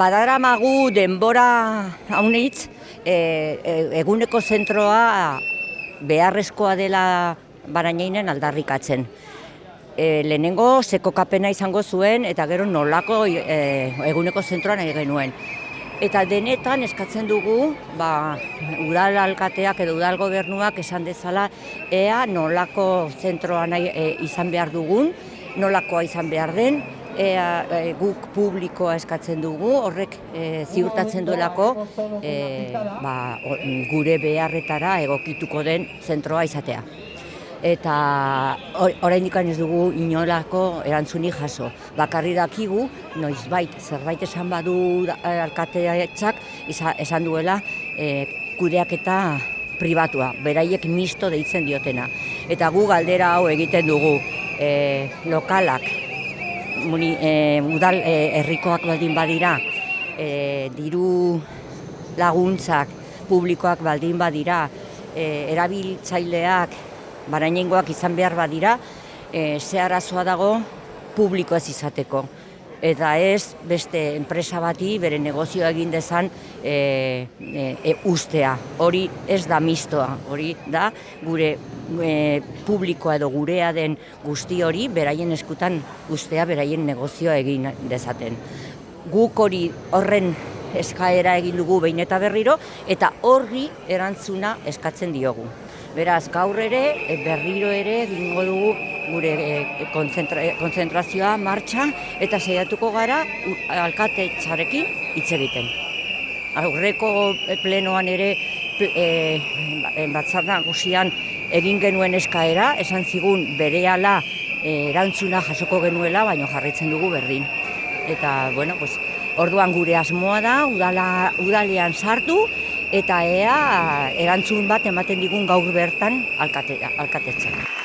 Badaramagu denbora haunitz, e, e, eguneko zentroa beharrezkoa dela barainainen aldarrikatzen. E, lehenengo sekokapena izango zuen eta gero nolako e, eguneko zentroa nahi genuen. Eta denetan eskatzen dugu, ba, udal alkateak edo udal gobernuak esan dezala ea nolako zentroa nahi e, izan behar dugun, nolakoa izan behar den, ea e, guk publikoa eskatzen dugu, horrek e, ziurtatzen duelako e, ba, gure beharretara egokituko den zentroa izatea. Eta oraindik ez dugu inolako erantzunik jaso. Bakarri dakigu, noizbait zerbait esan badu alkateatzak esan duela e, kudeak eta pribatua, beraiek misto deitzen diotena. Eta gu galdera hau egiten dugu e, lokalak, muni, e, udal e, herrikoak baldin badira, e, diru laguntzak publikoak baldin badira, e, erabiltzaileak barainengoak izan behar badira, e, ze arazoa dago publiko ez izateko. Eta ez beste enpresa bati bere negozioa egin dezan e, e, ustea. Hori ez da mistoa, hori da gure e, publikoa edo gurea den guzti hori beraien eskutan ustea beraien negozioa egin dezaten. Guk hori horren eskaera egin dugu behin eta berriro eta horri erantzuna eskatzen diogu. Beraz, gaur ere, e, berriro ere egingo dugu gure e, konzentrazioa martxa eta saiatuko gara alkate txarekin hitz egiten. Aurreko plenoan ere e, batzar nagusian egin genuen eskaera, esan zigun berehala erantzuna jasoko genuela, baino jarritzen dugu berdin. Eta, bueno, pues, orduan gure asmoa da, udala, udalean sartu, eta ea erantzun bat ematen digun gaur bertan alkatetza.